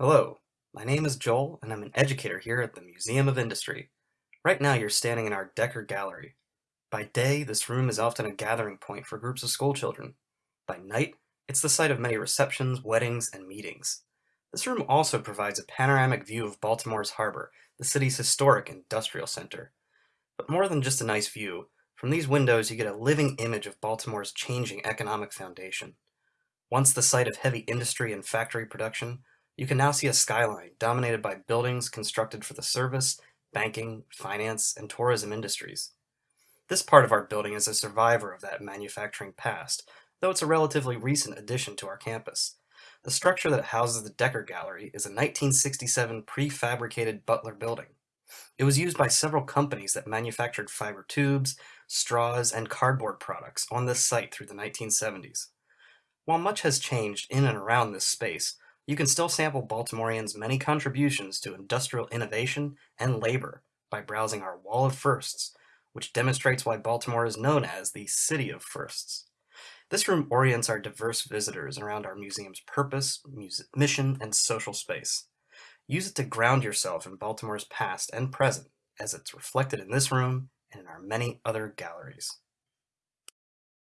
Hello, my name is Joel and I'm an educator here at the Museum of Industry. Right now you're standing in our Decker Gallery. By day, this room is often a gathering point for groups of schoolchildren. By night, it's the site of many receptions, weddings, and meetings. This room also provides a panoramic view of Baltimore's harbor, the city's historic industrial center. But more than just a nice view, from these windows you get a living image of Baltimore's changing economic foundation. Once the site of heavy industry and factory production, you can now see a skyline dominated by buildings constructed for the service, banking, finance, and tourism industries. This part of our building is a survivor of that manufacturing past, though it's a relatively recent addition to our campus. The structure that houses the Decker Gallery is a 1967 prefabricated Butler building. It was used by several companies that manufactured fiber tubes, straws, and cardboard products on this site through the 1970s. While much has changed in and around this space, you can still sample Baltimoreans' many contributions to industrial innovation and labor by browsing our Wall of Firsts, which demonstrates why Baltimore is known as the City of Firsts. This room orients our diverse visitors around our museum's purpose, mission, and social space. Use it to ground yourself in Baltimore's past and present as it's reflected in this room and in our many other galleries.